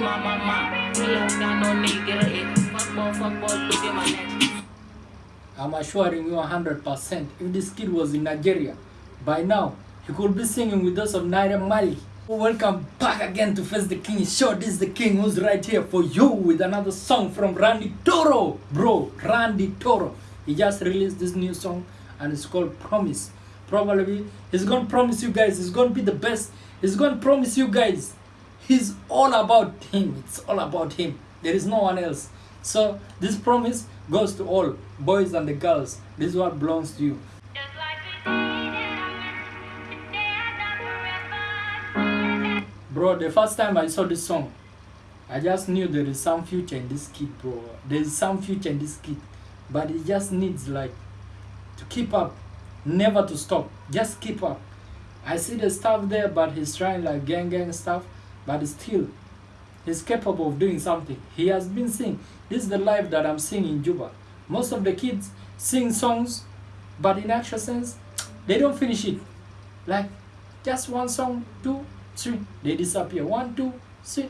Got no nigga it. Fuck fuck my neck. I'm assuring you 100%. If this kid was in Nigeria, by now, he could be singing with us of Naira Marley. Welcome back again to Face the King Show. This is the King who's right here for you with another song from Randy Toro. Bro, Randy Toro. He just released this new song and it's called Promise. Probably he's gonna promise you guys he's gonna be the best. He's gonna promise you guys he's all about him. It's all about him. There is no one else. So this promise goes to all boys and the girls. This is what belongs to you. Just like we did together forever. Bro, the first time I saw this song, I just knew there is some future in this kid, bro. There is some future in this kid. But it just needs like to keep up, never to stop. Just keep up. I see the stuff there, but he's trying like gang gang stuff, but still he's capable of doing something. He has been singing. This is the life that I'm seeing in Juba. Most of the kids sing songs, but in actual sense, they don't finish it. Like just one song, two, three, they disappear. One, two, three.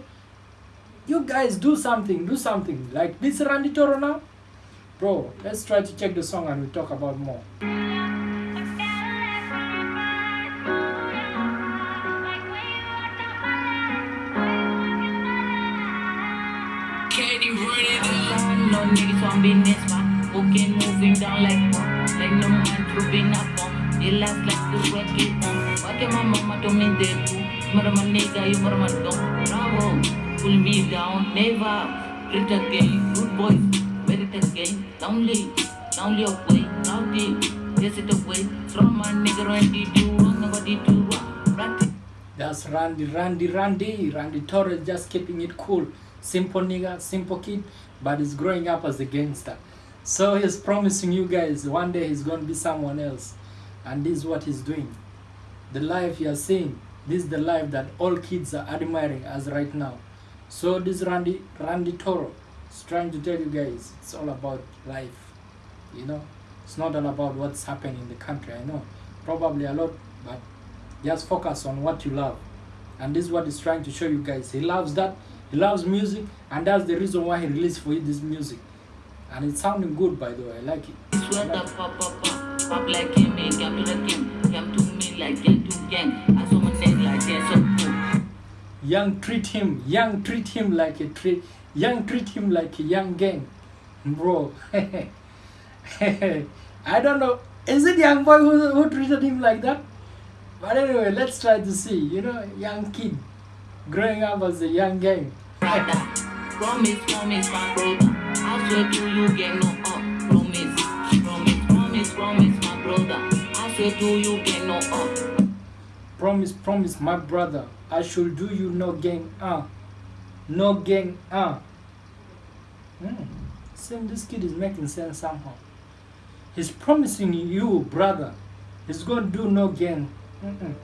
You guys do something, do something. Like this Randy Toro now. Bro, let's try to check the song and we talk about more. Up. No niggas on business, man. Cooking, moving down like one, like no man trooping up on. They last like the work it on. Why can my mama told me they do? Mother my nigga, you mother my dog. Bravo, pull me down, never. Great again, good boys, ready to again. Lonely, lonely away, rowdy. Yes, it away. From my nigga, Randy, do wrong, nobody do wrong. That's Randy, Randy, Randy. Randy Torres just keeping it cool. Simple nigga, simple kid, but he's growing up as a gangster. So he's promising you guys one day he's going to be someone else. And this is what he's doing. The life you are seeing, this is the life that all kids are admiring as right now. So this Randy, Randy Toro is trying to tell you guys it's all about life. You know, it's not all about what's happening in the country. I know, probably a lot, but just focus on what you love and this is what he's trying to show you guys he loves that he loves music and that's the reason why he released for you this music. And it's sounding good by the way. I like it. I like young treat him young treat him like a treat young treat him like a young gang bro. I don't know is it young boy who, who treated him like that? But anyway let's try to see you know young kid growing up as a young gang promise, promise, my brother. I swear to you, no up. Promise, promise, promise, promise, my brother. I swear to you, gang no up. Promise, promise, my brother, I should do you no gang, uh. No gang, uh. Hmm. Same, this kid is making sense somehow. He's promising you, brother, he's to do no gang. Mm-mm.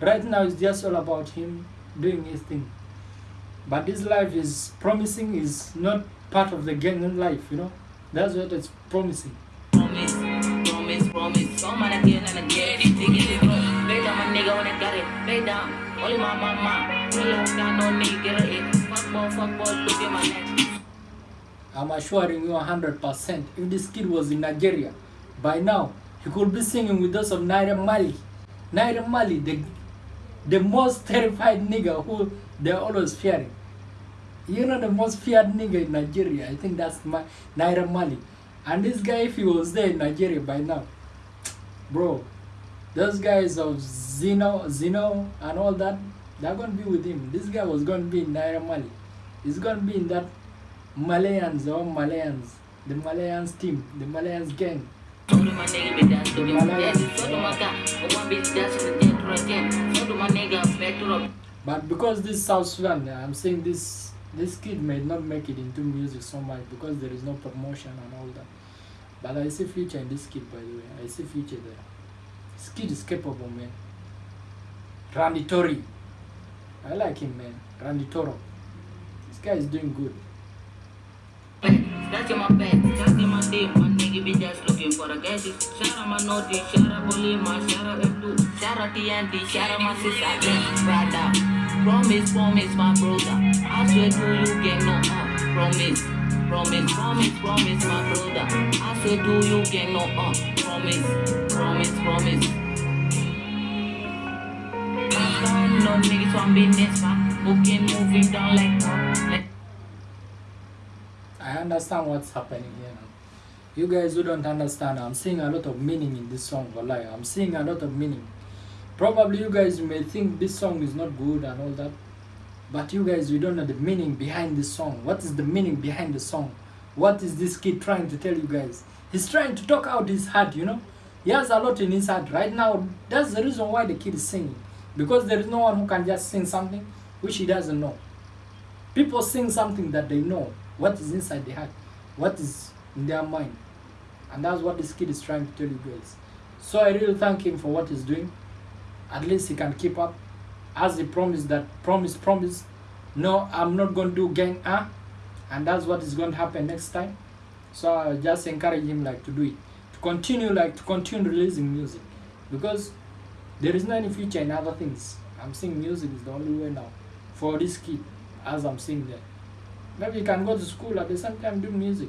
Right now, it's just all about him doing his thing. But this life is promising is not part of the gang life, you know. That's what it's promising. Promise, promise, promise. Come on again and again. Take it, bro. Lay down, my nigga, when I got it. Lay down. Only my mama. Real life got no nigga it. Fuck boy, fuck boy, look at my neck. I'm assuring you 100%. If this kid was in Nigeria, by now, he could be singing with us of Naira Marley. Naira Marley, the, the most terrified nigga who they're always fearing. You know the most feared nigga in Nigeria? I think that's my, Naira Marley. And this guy, if he was there in Nigeria by now, bro, those guys of Zeno, Zeno and all that, they're going to be with him. This guy was going to be in Naira Marley. He's going to be in that Marlians or Marlians, the Marlians team, the Marlians gang. So do my nigga be dance to him. So do my guy. But one bitch dance to the jet to the jet. So do my nigga back to the But because this South Sudan, I'm saying this this kid may not make it into music so much because there is no promotion and all that. But I see future in this kid, by the way. I see future there. This kid is capable, man. Randy Tori. I like him, man. Randy Toro. This guy is doing good. That's my bag, that's my day. Be just looking for a gadget. Shout out Bolima, shout out F2, shout out my sister, Brada. Promise, promise, my brother. I swear to you, gang, no uh. Promise, promise, promise, promise, my brother. I swear to you, gang, no uh. Promise, promise, promise. No niggas on business, man. Booking, moving down like, like. I understand what's happening here now. You guys who don't understand, I'm seeing a lot of meaning in this song, Wallahi. I'm seeing a lot of meaning. Probably you guys may think this song is not good and all that. But you guys, we don't know the meaning behind this song. What is the meaning behind the song? What is this kid trying to tell you guys? He's trying to talk out his heart, you know? He has a lot in his heart. Right now, that's the reason why the kid is singing. Because there is no one who can just sing something which he doesn't know. People sing something that they know. What is inside their heart? What is in their mind? And that's what this kid is trying to tell you guys. So I really thank him for what he's doing. At least he can keep up. As he promised that promise, promise. No, I'm not going to do gang ah. And that's what is going to happen next time. So I just encourage him like to do it. To continue like to continue releasing music. Because there is no any future in other things. I'm saying music is the only way now. For this kid, as I'm saying that. Maybe you can go to school at the same time do music.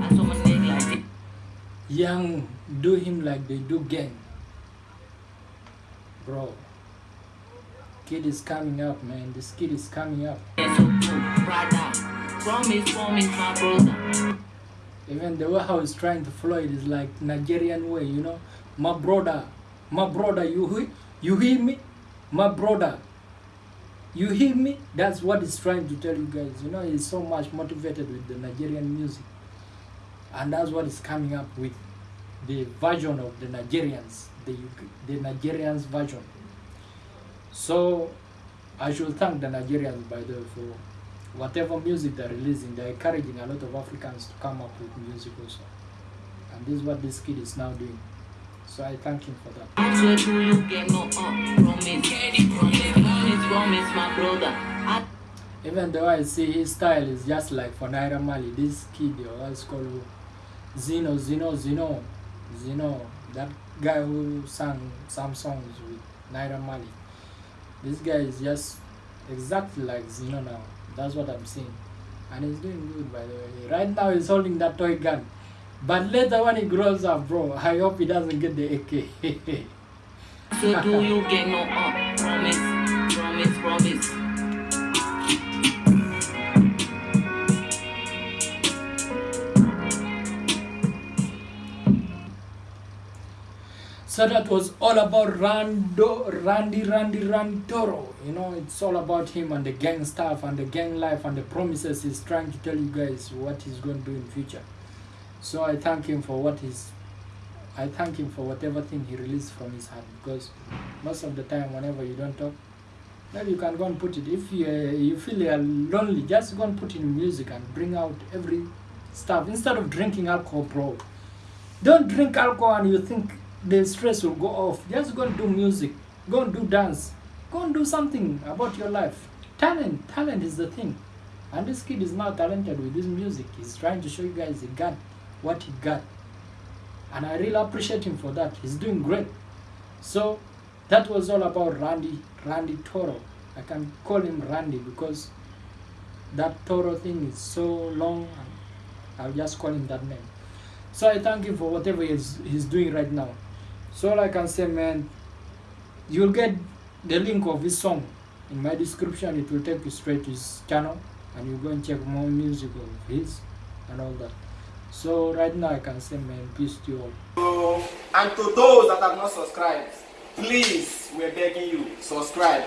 Young do him like they do gang. Bro. Kid is coming up, man. This kid is coming up. Even the way how he's trying to flow it is like Nigerian way, you know. My brother, my brother, you hear, you hear me? My brother, you hear me? That's what he's trying to tell you guys. You know, he's so much motivated with the Nigerian music, and that's what is coming up with the version of the Nigerians, the the Nigerians version. So, I should thank the Nigerians by the way for whatever music they're releasing. They're encouraging a lot of Africans to come up with music also, and this is what this kid is now doing. So I thank him for that. Even though I see his style is just like for Naira Marley, this kid, or else called Zeno, Zeno, Zeno, Zeno, that guy who sang some songs with Naira Marley. This guy is just exactly like Zeno now. That's what I'm saying. And he's doing good, by the way. Right now, he's holding that toy gun. But later, when he grows up, bro, I hope he doesn't get the AK. swear do you, get no uh, promise. Promise, promise. So that was all about Rando, Randy, Randy, Randy Toro. You know, it's all about him and the gang stuff and the gang life and the promises he's trying to tell you guys what he's going to do in future. So I thank him for what he's, I thank him for whatever thing he released from his heart because most of the time whenever you don't talk, maybe you can go and put it. If you, uh, you feel you're lonely, just go and put in music and bring out every stuff instead of drinking alcohol, bro. Don't drink alcohol and you think the stress will go off. Just go and do music. Go and do dance. Go and do something about your life. Talent, talent is the thing. And this kid is now talented with this music. He's trying to show you guys he got what he got. And I really appreciate him for that. He's doing great. So that was all about Randy, Randy Toro. I can call him Randy because that Toro thing is so long. And I'll just call him that name. So I thank him for whatever he's, he's doing right now. So all I say, man, you'll get the link of his song in my description. It will take you straight to his channel, and you go and check more music of his and all that. So right now I can say, man, peace to you all. And to those that have not subscribed, please, we're begging you, subscribe.